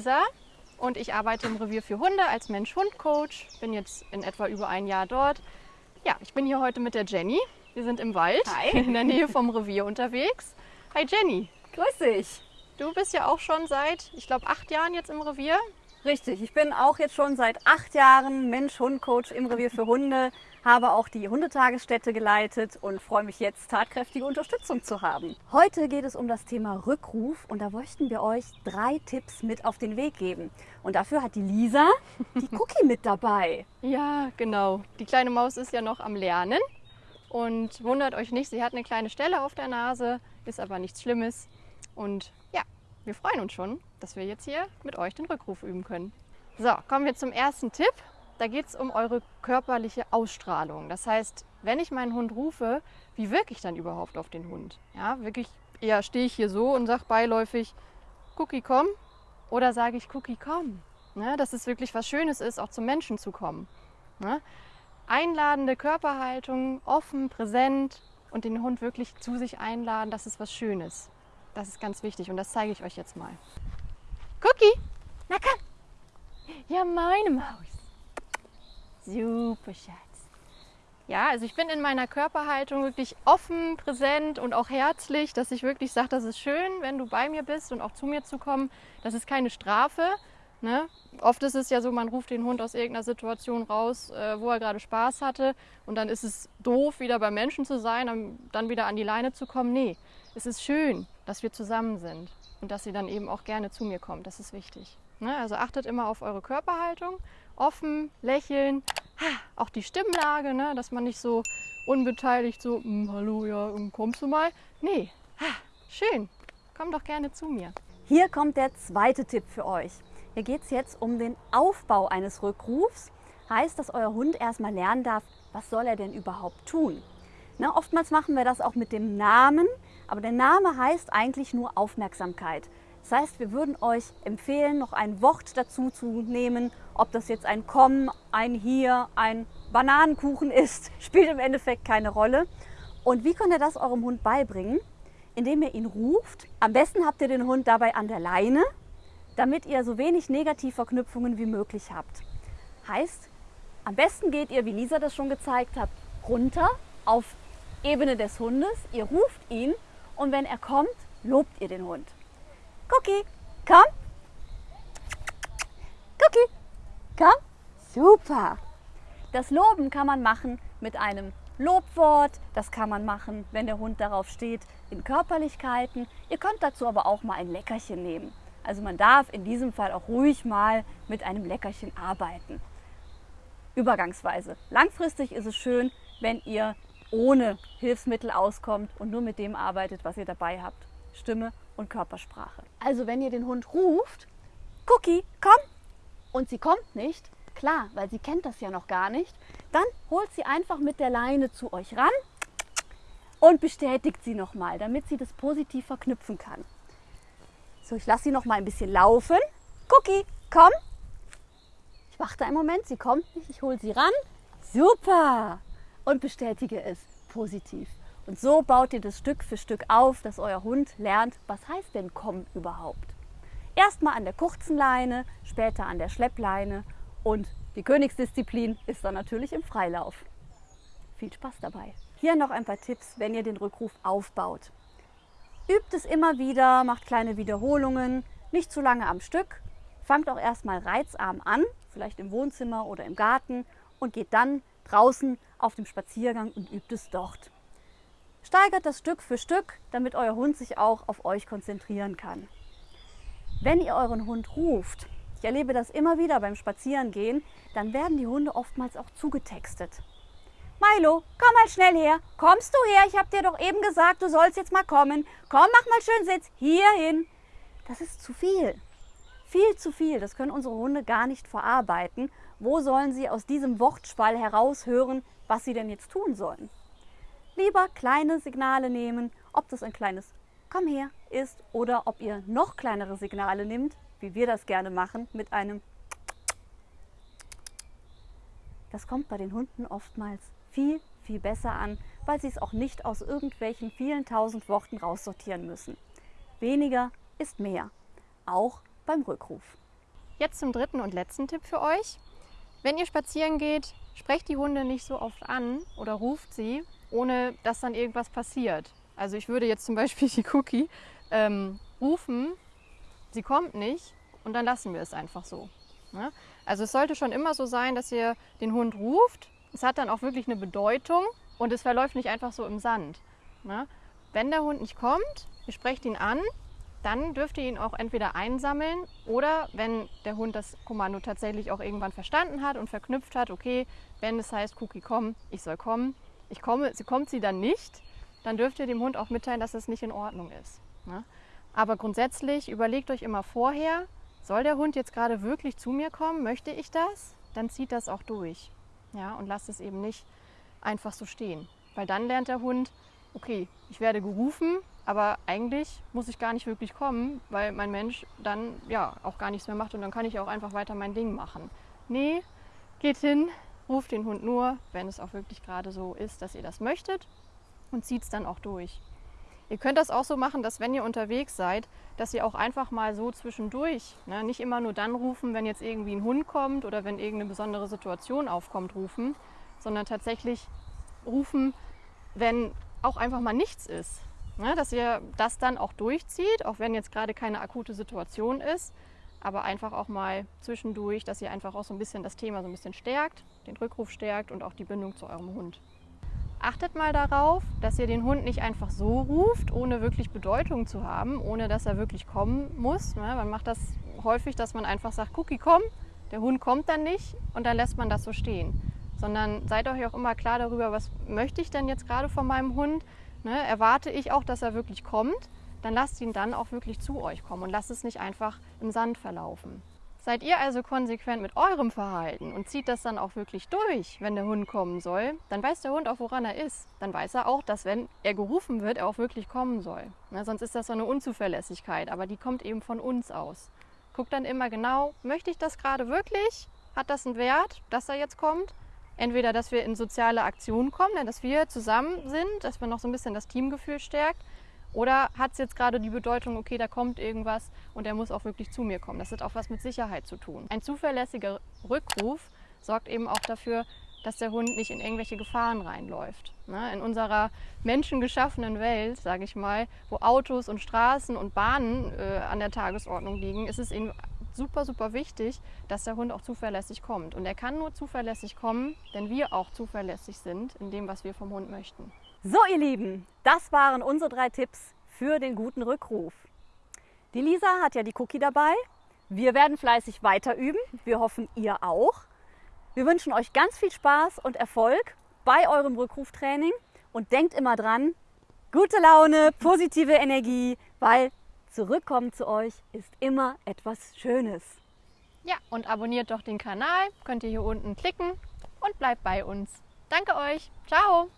Lisa und ich arbeite im Revier für Hunde als Mensch-Hund-Coach. Bin jetzt in etwa über ein Jahr dort. Ja, ich bin hier heute mit der Jenny. Wir sind im Wald Hi. in der Nähe vom Revier unterwegs. Hi Jenny, Grüß dich. du bist ja auch schon seit, ich glaube, acht Jahren jetzt im Revier. Richtig, ich bin auch jetzt schon seit acht Jahren Mensch-Hund-Coach im Revier für Hunde, habe auch die Hundetagesstätte geleitet und freue mich jetzt, tatkräftige Unterstützung zu haben. Heute geht es um das Thema Rückruf und da möchten wir euch drei Tipps mit auf den Weg geben. Und dafür hat die Lisa die Cookie mit dabei. Ja, genau. Die kleine Maus ist ja noch am Lernen. Und wundert euch nicht, sie hat eine kleine Stelle auf der Nase, ist aber nichts Schlimmes. Und ja, wir freuen uns schon, dass wir jetzt hier mit euch den Rückruf üben können. So, kommen wir zum ersten Tipp. Da geht es um eure körperliche Ausstrahlung. Das heißt, wenn ich meinen Hund rufe, wie wirke ich dann überhaupt auf den Hund? Ja, wirklich eher stehe ich hier so und sage beiläufig, Cookie, komm. Oder sage ich, Cookie, komm. Ne, dass es wirklich was Schönes ist, auch zum Menschen zu kommen. Ne? Einladende Körperhaltung, offen, präsent und den Hund wirklich zu sich einladen, das ist was Schönes. Das ist ganz wichtig und das zeige ich euch jetzt mal. Cookie, na komm. Ja, meine Maus. Super, Schatz. Ja, also ich bin in meiner Körperhaltung wirklich offen, präsent und auch herzlich, dass ich wirklich sage, das ist schön, wenn du bei mir bist und auch zu mir zu kommen. Das ist keine Strafe. Ne? Oft ist es ja so, man ruft den Hund aus irgendeiner Situation raus, äh, wo er gerade Spaß hatte und dann ist es doof, wieder beim Menschen zu sein, dann, dann wieder an die Leine zu kommen. Nee, es ist schön, dass wir zusammen sind und dass sie dann eben auch gerne zu mir kommt. Das ist wichtig. Ne? Also achtet immer auf eure Körperhaltung, offen, lächeln, auch die Stimmlage, ne? dass man nicht so unbeteiligt so, "Hm, hallo, ja, ähm, kommst du mal? Nee, ha, schön, komm doch gerne zu mir. Hier kommt der zweite Tipp für euch. Hier geht es jetzt um den Aufbau eines Rückrufs. Heißt, dass euer Hund erstmal lernen darf, was soll er denn überhaupt tun. Na, oftmals machen wir das auch mit dem Namen, aber der Name heißt eigentlich nur Aufmerksamkeit. Das heißt, wir würden euch empfehlen, noch ein Wort dazu zu nehmen, ob das jetzt ein Komm, ein Hier, ein Bananenkuchen ist, spielt im Endeffekt keine Rolle. Und wie könnt ihr das eurem Hund beibringen? Indem ihr ihn ruft. Am besten habt ihr den Hund dabei an der Leine, damit ihr so wenig Negativverknüpfungen wie möglich habt. Heißt, am besten geht ihr, wie Lisa das schon gezeigt hat, runter auf Ebene des Hundes. Ihr ruft ihn und wenn er kommt, lobt ihr den Hund. Cookie, komm. Cookie, komm. Super. Das Loben kann man machen mit einem Lobwort. Das kann man machen, wenn der Hund darauf steht, in Körperlichkeiten. Ihr könnt dazu aber auch mal ein Leckerchen nehmen. Also man darf in diesem Fall auch ruhig mal mit einem Leckerchen arbeiten. Übergangsweise. Langfristig ist es schön, wenn ihr ohne Hilfsmittel auskommt und nur mit dem arbeitet, was ihr dabei habt. Stimme und Körpersprache. Also wenn ihr den Hund ruft, Cookie, komm, und sie kommt nicht, klar, weil sie kennt das ja noch gar nicht, dann holt sie einfach mit der Leine zu euch ran und bestätigt sie nochmal, damit sie das positiv verknüpfen kann. So, ich lasse sie noch mal ein bisschen laufen. Cookie, komm. Ich warte einen Moment, sie kommt nicht, ich hole sie ran. Super! Und bestätige es positiv. Und so baut ihr das Stück für Stück auf, dass euer Hund lernt, was heißt denn komm überhaupt. Erstmal an der kurzen Leine, später an der Schleppleine und die Königsdisziplin ist dann natürlich im Freilauf. Viel Spaß dabei. Hier noch ein paar Tipps, wenn ihr den Rückruf aufbaut. Übt es immer wieder, macht kleine Wiederholungen, nicht zu lange am Stück. Fangt auch erstmal reizarm an, vielleicht im Wohnzimmer oder im Garten und geht dann draußen auf dem Spaziergang und übt es dort. Steigert das Stück für Stück, damit euer Hund sich auch auf euch konzentrieren kann. Wenn ihr euren Hund ruft, ich erlebe das immer wieder beim Spazierengehen, dann werden die Hunde oftmals auch zugetextet. Milo, komm mal schnell her. Kommst du her? Ich habe dir doch eben gesagt, du sollst jetzt mal kommen. Komm, mach mal schön Sitz. Hier hin. Das ist zu viel. Viel zu viel. Das können unsere Hunde gar nicht verarbeiten. Wo sollen sie aus diesem Wortschwall heraushören, was sie denn jetzt tun sollen? Lieber kleine Signale nehmen, ob das ein kleines Komm her ist oder ob ihr noch kleinere Signale nimmt, wie wir das gerne machen, mit einem Das kommt bei den Hunden oftmals viel, viel besser an, weil sie es auch nicht aus irgendwelchen vielen tausend Worten raussortieren müssen. Weniger ist mehr, auch beim Rückruf. Jetzt zum dritten und letzten Tipp für euch. Wenn ihr spazieren geht, sprecht die Hunde nicht so oft an oder ruft sie, ohne dass dann irgendwas passiert. Also ich würde jetzt zum Beispiel die Cookie ähm, rufen, sie kommt nicht und dann lassen wir es einfach so. Ne? Also es sollte schon immer so sein, dass ihr den Hund ruft. Es hat dann auch wirklich eine Bedeutung und es verläuft nicht einfach so im Sand. Ne? Wenn der Hund nicht kommt, ihr sprecht ihn an, dann dürft ihr ihn auch entweder einsammeln oder wenn der Hund das Kommando tatsächlich auch irgendwann verstanden hat und verknüpft hat, okay, wenn es heißt, Cookie, komm, ich soll kommen, ich komme, sie kommt sie dann nicht, dann dürft ihr dem Hund auch mitteilen, dass es nicht in Ordnung ist. Ne? Aber grundsätzlich überlegt euch immer vorher, soll der Hund jetzt gerade wirklich zu mir kommen, möchte ich das, dann zieht das auch durch. Ja, und lasst es eben nicht einfach so stehen. Weil dann lernt der Hund, okay, ich werde gerufen, aber eigentlich muss ich gar nicht wirklich kommen, weil mein Mensch dann ja auch gar nichts mehr macht und dann kann ich auch einfach weiter mein Ding machen. Nee, geht hin, ruft den Hund nur, wenn es auch wirklich gerade so ist, dass ihr das möchtet und zieht es dann auch durch. Ihr könnt das auch so machen, dass wenn ihr unterwegs seid, dass ihr auch einfach mal so zwischendurch, ne, nicht immer nur dann rufen, wenn jetzt irgendwie ein Hund kommt oder wenn irgendeine besondere Situation aufkommt, rufen, sondern tatsächlich rufen, wenn auch einfach mal nichts ist. Ne, dass ihr das dann auch durchzieht, auch wenn jetzt gerade keine akute Situation ist, aber einfach auch mal zwischendurch, dass ihr einfach auch so ein bisschen das Thema so ein bisschen stärkt, den Rückruf stärkt und auch die Bindung zu eurem Hund. Achtet mal darauf, dass ihr den Hund nicht einfach so ruft, ohne wirklich Bedeutung zu haben, ohne dass er wirklich kommen muss. Ne, man macht das häufig, dass man einfach sagt, Cookie, komm, der Hund kommt dann nicht und dann lässt man das so stehen sondern seid euch auch immer klar darüber, was möchte ich denn jetzt gerade von meinem Hund? Ne, erwarte ich auch, dass er wirklich kommt? Dann lasst ihn dann auch wirklich zu euch kommen und lasst es nicht einfach im Sand verlaufen. Seid ihr also konsequent mit eurem Verhalten und zieht das dann auch wirklich durch, wenn der Hund kommen soll, dann weiß der Hund auch, woran er ist. Dann weiß er auch, dass wenn er gerufen wird, er auch wirklich kommen soll. Ne, sonst ist das so eine Unzuverlässigkeit, aber die kommt eben von uns aus. Guckt dann immer genau, möchte ich das gerade wirklich? Hat das einen Wert, dass er jetzt kommt? entweder, dass wir in soziale Aktionen kommen, ne, dass wir zusammen sind, dass man noch so ein bisschen das Teamgefühl stärkt. Oder hat es jetzt gerade die Bedeutung, okay, da kommt irgendwas und er muss auch wirklich zu mir kommen. Das hat auch was mit Sicherheit zu tun. Ein zuverlässiger Rückruf sorgt eben auch dafür, dass der Hund nicht in irgendwelche Gefahren reinläuft. Ne, in unserer menschengeschaffenen Welt, sage ich mal, wo Autos und Straßen und Bahnen äh, an der Tagesordnung liegen, ist es eben super, super wichtig, dass der Hund auch zuverlässig kommt. Und er kann nur zuverlässig kommen, wenn wir auch zuverlässig sind in dem, was wir vom Hund möchten. So, ihr Lieben, das waren unsere drei Tipps für den guten Rückruf. Die Lisa hat ja die Cookie dabei. Wir werden fleißig weiter üben. Wir hoffen, ihr auch. Wir wünschen euch ganz viel Spaß und Erfolg bei eurem Rückruftraining und denkt immer dran, gute Laune, positive Energie, weil Zurückkommen zu euch ist immer etwas Schönes. Ja, und abonniert doch den Kanal, könnt ihr hier unten klicken und bleibt bei uns. Danke euch. Ciao.